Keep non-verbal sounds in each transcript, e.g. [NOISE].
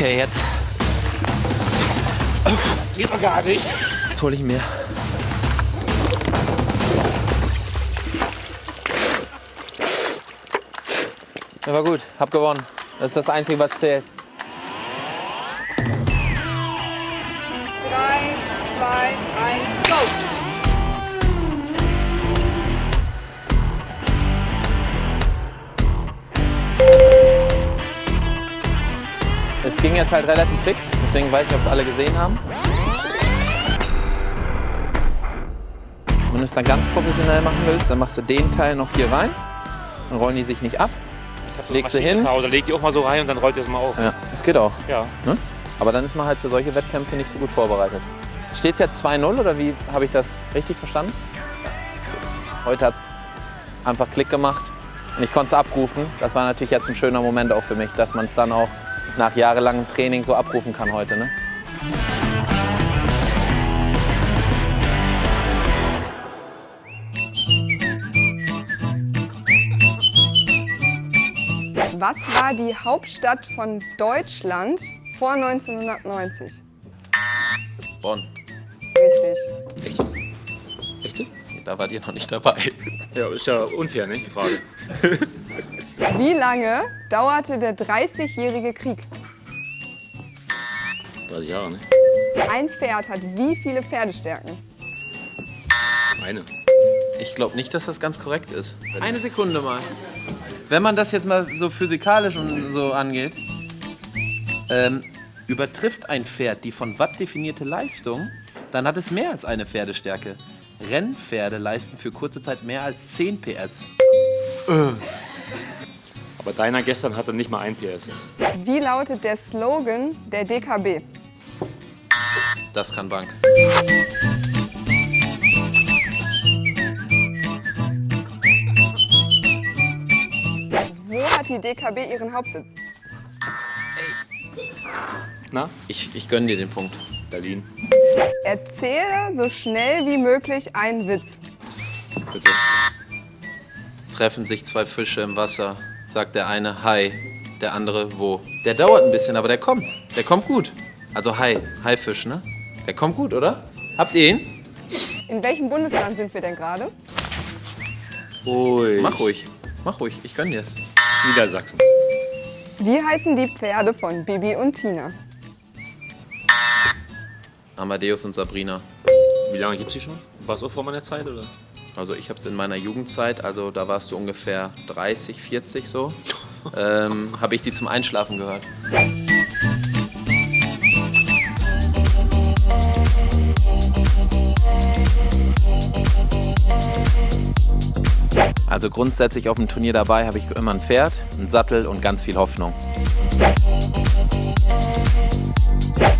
Okay, jetzt. Das geht doch gar nicht. Jetzt hole ich mir. war gut, hab gewonnen. Das ist das Einzige, was zählt. 3, 2, Es ging jetzt halt relativ fix, deswegen weiß ich, ob es alle gesehen haben. Wenn du es dann ganz professionell machen willst, dann machst du den Teil noch hier rein. Dann rollen die sich nicht ab. So Legst Maschine hin? Zu Hause, leg die auch mal so rein und dann rollt ihr es mal auf. Ja, das geht auch. Ja. Ne? Aber dann ist man halt für solche Wettkämpfe nicht so gut vorbereitet. Steht es jetzt 2-0 oder wie habe ich das richtig verstanden? Heute hat es einfach Klick gemacht und ich konnte es abrufen. Das war natürlich jetzt ein schöner Moment auch für mich, dass man es dann auch nach jahrelangem Training so abrufen kann heute. Ne? Was war die Hauptstadt von Deutschland vor 1990? Bonn. Richtig. Echt? Echt? Da wart ihr noch nicht dabei. Ja, ist ja unfair, ne? Die Frage. [LAUGHS] Wie lange dauerte der 30-jährige Krieg? 30 Jahre, ne? Ein Pferd hat wie viele Pferdestärken? Eine. Ich glaube nicht, dass das ganz korrekt ist. Eine Sekunde mal. Wenn man das jetzt mal so physikalisch und so angeht, ähm, übertrifft ein Pferd die von Watt definierte Leistung, dann hat es mehr als eine Pferdestärke. Rennpferde leisten für kurze Zeit mehr als 10 PS. Aber deiner gestern hatte nicht mal ein PS. Wie lautet der Slogan der DKB? Das kann Bank. Wo hat die DKB ihren Hauptsitz? Na? Ich, ich gönne dir den Punkt. Berlin. Erzähle so schnell wie möglich einen Witz. Bitte. Treffen sich zwei Fische im Wasser, sagt der eine Hi, der andere wo. Der dauert ein bisschen, aber der kommt. Der kommt gut. Also Hi, Haifisch, ne? Der kommt gut, oder? Habt ihr ihn? In welchem Bundesland sind wir denn gerade? Ui. Mach ruhig. Mach ruhig, ich gönn dir. Niedersachsen. Wie heißen die Pferde von Bibi und Tina? Amadeus und Sabrina. Wie lange gibt's die schon? War es auch vor meiner Zeit, oder? Also ich habe es in meiner Jugendzeit, also da warst du ungefähr 30, 40 so, [LAUGHS] ähm, habe ich die zum Einschlafen gehört. Also grundsätzlich auf dem Turnier dabei habe ich immer ein Pferd, einen Sattel und ganz viel Hoffnung.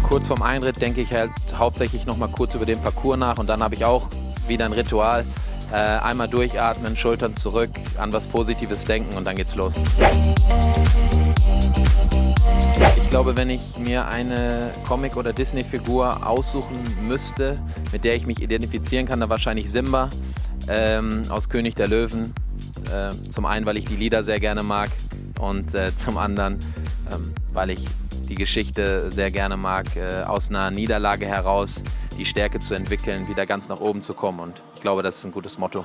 Kurz vorm Einritt denke ich halt hauptsächlich noch mal kurz über den Parcours nach und dann habe ich auch wieder ein Ritual. Äh, einmal durchatmen, Schultern zurück, an was Positives denken und dann geht's los. Ich glaube, wenn ich mir eine Comic- oder Disney-Figur aussuchen müsste, mit der ich mich identifizieren kann, dann wahrscheinlich Simba ähm, aus König der Löwen. Äh, zum einen, weil ich die Lieder sehr gerne mag und äh, zum anderen, ähm, weil ich die Geschichte sehr gerne mag, äh, aus einer Niederlage heraus die Stärke zu entwickeln, wieder ganz nach oben zu kommen. Und ich glaube, das ist ein gutes Motto.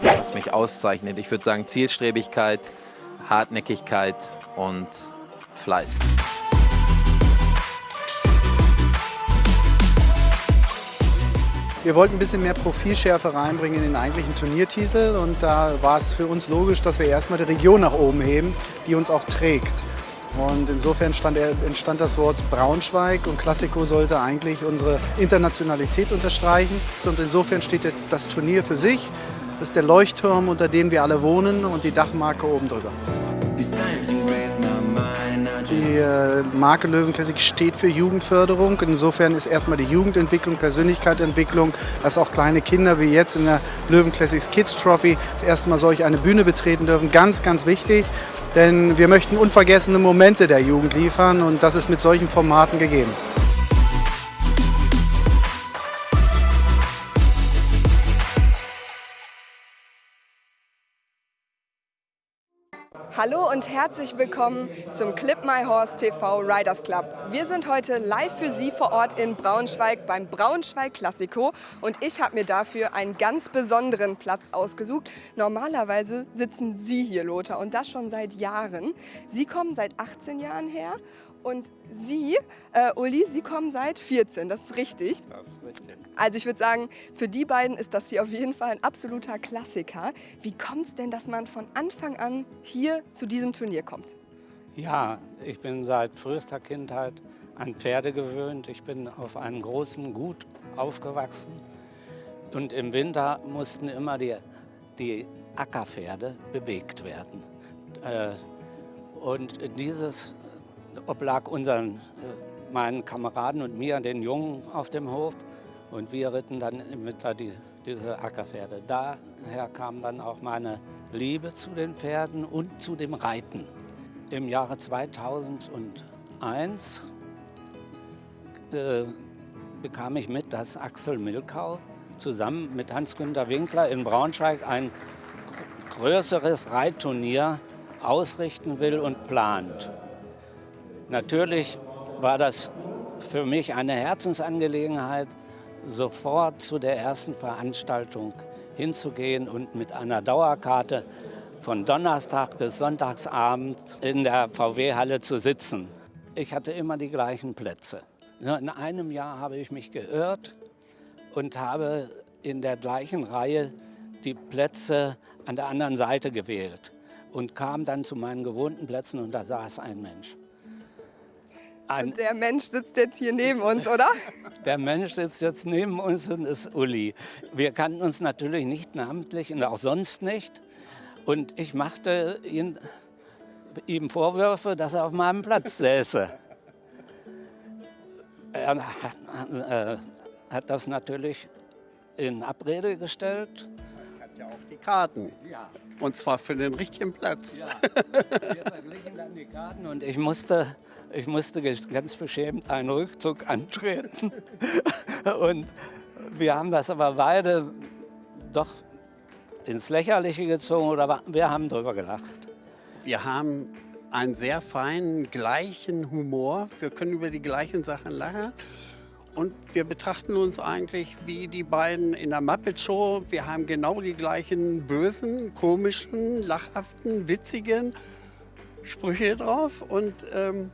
Was mich auszeichnet. Ich würde sagen Zielstrebigkeit, Hartnäckigkeit und Fleiß. Wir wollten ein bisschen mehr Profilschärfe reinbringen in den eigentlichen Turniertitel und da war es für uns logisch, dass wir erstmal die Region nach oben heben, die uns auch trägt. Und insofern stand, entstand das Wort Braunschweig und Classico sollte eigentlich unsere Internationalität unterstreichen. Und insofern steht das Turnier für sich. Das ist der Leuchtturm, unter dem wir alle wohnen und die Dachmarke oben drüber. Die äh, Marke Löwen Classic steht für Jugendförderung. Insofern ist erstmal die Jugendentwicklung, Persönlichkeitsentwicklung, dass auch kleine Kinder wie jetzt in der Löwen Classics Kids Trophy das erste Mal solch eine Bühne betreten dürfen. Ganz, ganz wichtig, denn wir möchten unvergessene Momente der Jugend liefern und das ist mit solchen Formaten gegeben. Hallo und herzlich willkommen zum Clip My Horse TV Riders Club. Wir sind heute live für Sie vor Ort in Braunschweig beim Braunschweig Classico und ich habe mir dafür einen ganz besonderen Platz ausgesucht. Normalerweise sitzen Sie hier, Lothar, und das schon seit Jahren. Sie kommen seit 18 Jahren her und Sie, äh, Uli, Sie kommen seit 14, das ist richtig. Das ist richtig. Also ich würde sagen, für die beiden ist das hier auf jeden Fall ein absoluter Klassiker. Wie kommt es denn, dass man von Anfang an hier zu diesem Turnier kommt? Ja, ich bin seit frühester Kindheit an Pferde gewöhnt. Ich bin auf einem großen Gut aufgewachsen. Und im Winter mussten immer die, die Ackerpferde bewegt werden. Äh, Und dieses oblag unseren, äh, meinen Kameraden und mir, den Jungen auf dem Hof. Und wir ritten dann im Winter die, diese Ackerpferde. Daher kam dann auch meine Liebe zu den Pferden und zu dem Reiten. Im Jahre 2001 äh, bekam ich mit, dass Axel Milkau zusammen mit Hans-Günter Winkler in Braunschweig ein größeres Reitturnier ausrichten will und plant. Natürlich war das für mich eine Herzensangelegenheit, sofort zu der ersten Veranstaltung hinzugehen und mit einer Dauerkarte von Donnerstag bis Sonntagsabend in der VW-Halle zu sitzen. Ich hatte immer die gleichen Plätze. Nur in einem Jahr habe ich mich geirrt und habe in der gleichen Reihe die Plätze an der anderen Seite gewählt und kam dann zu meinen gewohnten Plätzen und da saß ein Mensch. Ein, Der Mensch sitzt jetzt hier neben uns, oder? [LAUGHS] der Mensch sitzt jetzt neben uns und ist Uli. Wir kannten uns natürlich nicht namentlich und auch sonst nicht. Und ich machte ihn, ihm Vorwürfe, dass er auf meinem Platz säße. Er äh, hat das natürlich in Abrede gestellt. hat ja auch die Karten. Ja. Und zwar für den richtigen Platz. Wir verglichen dann die Karten und ich musste, ich musste ganz beschämt einen Rückzug antreten. [LAUGHS] Und wir haben das aber beide doch ins Lächerliche gezogen oder wir haben darüber gelacht. Wir haben einen sehr feinen, gleichen Humor. Wir können über die gleichen Sachen lachen. Und wir betrachten uns eigentlich wie die beiden in der Muppet Show. Wir haben genau die gleichen bösen, komischen, lachhaften, witzigen Sprüche drauf und ähm,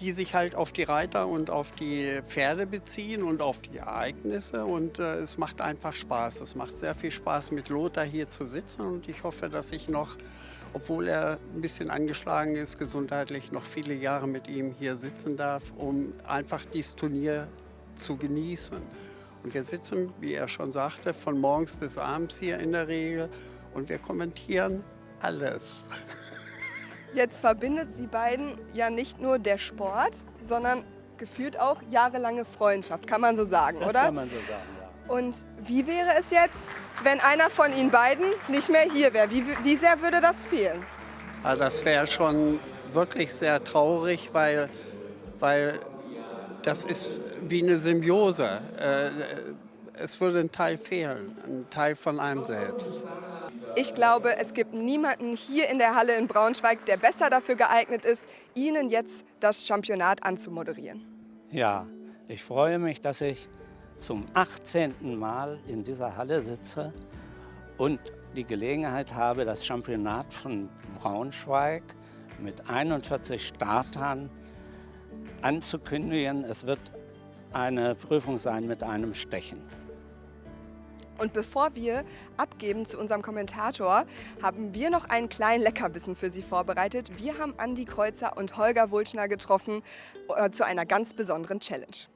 die sich halt auf die Reiter und auf die Pferde beziehen und auf die Ereignisse. Und äh, es macht einfach Spaß. Es macht sehr viel Spaß, mit Lothar hier zu sitzen. Und ich hoffe, dass ich noch, obwohl er ein bisschen angeschlagen ist, gesundheitlich noch viele Jahre mit ihm hier sitzen darf, um einfach dieses Turnier zu genießen. Und wir sitzen, wie er schon sagte, von morgens bis abends hier in der Regel und wir kommentieren alles. [LAUGHS] Jetzt verbindet Sie beiden ja nicht nur der Sport, sondern gefühlt auch jahrelange Freundschaft, kann man so sagen, Das oder? kann man so sagen, ja. Und wie wäre es jetzt, wenn einer von Ihnen beiden nicht mehr hier wäre? Wie, wie sehr würde das fehlen? Also das wäre schon wirklich sehr traurig, weil, weil das ist wie eine Symbiose. Äh, Es würde ein Teil fehlen, ein Teil von einem selbst. Ich glaube, es gibt niemanden hier in der Halle in Braunschweig, der besser dafür geeignet ist, Ihnen jetzt das Championat anzumoderieren. Ja, ich freue mich, dass ich zum 18. Mal in dieser Halle sitze und die Gelegenheit habe, das Championat von Braunschweig mit 41 Startern anzukündigen. Es wird eine Prüfung sein mit einem Stechen. Und bevor wir abgeben zu unserem Kommentator, haben wir noch einen kleinen Leckerbissen für Sie vorbereitet. Wir haben Andi Kreuzer und Holger Wulschner getroffen äh, zu einer ganz besonderen Challenge.